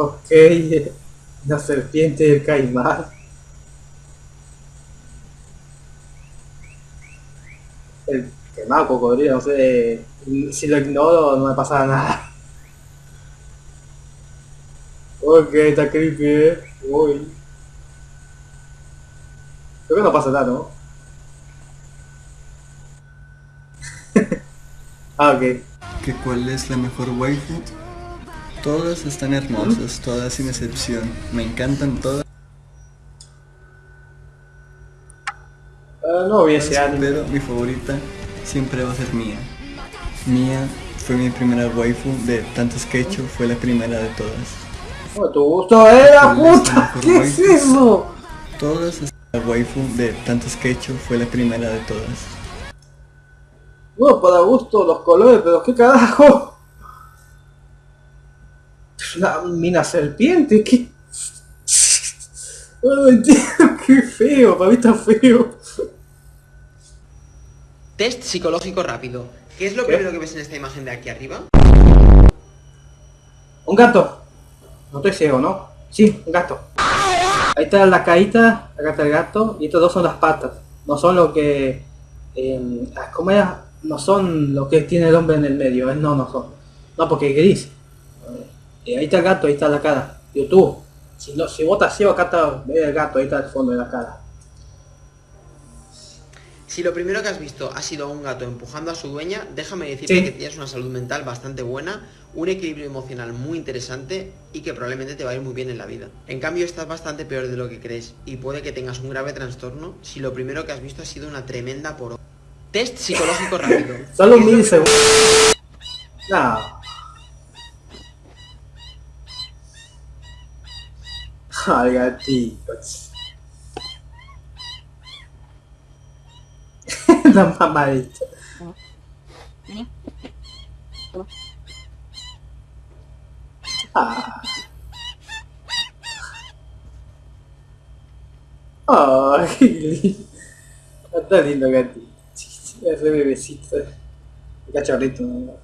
Ok, la serpiente del caimán. El quemado cocodrilo, no sé, si lo ignoro no me pasa nada. Ok, está creepy, eh. Uy. Creo que no pasa nada, ¿no? ah, ok. ¿Que cuál es la mejor waifu? Todas están hermosas, todas sin excepción. Me encantan todas. Ah, no vi ese anime. Pero mi favorita siempre va a ser Mía. Mía fue mi primera waifu de tantos que he hecho, fue la primera de todas. Oh, tu gusto era ¿Cuál es la puta. ¿Qué es eso? Todas la waifu de tantos que he hecho, fue la primera de todas. No, para gusto los colores, pero qué carajo. Una mina serpiente, qué. No entiendo, qué feo, para mí está feo. Test psicológico rápido. ¿Qué es lo ¿Qué? primero que ves en esta imagen de aquí arriba? Un gato. No estoy ciego, ¿no? Sí, un gato. Ahí está la carita, acá está el gato, y estos dos son las patas. No son lo que... Eh, ¿Cómo era? No son lo que tiene el hombre en el medio, ¿eh? no, no son. No, porque es gris. Eh, ahí está el gato, ahí está la cara. YouTube. Si, no, si vos estás ciego, acá está el gato, ahí está el fondo de la cara. Si lo primero que has visto ha sido a un gato empujando a su dueña, déjame decirte Sí. que tienes una salud mental bastante buena, un equilibrio emocional muy interesante y que probablemente te va a ir muy bien en la vida. En cambio estás bastante peor de lo que crees y puede que tengas un grave trastorno si lo primero que has visto ha sido una tremenda por Test psicológico rápido. Solo ¿Qué es lo mil segundos. No. Ay, gatitos. La mamadita. Ah. Ay, está lindo gatito. Ese bebecito. Cachorrito.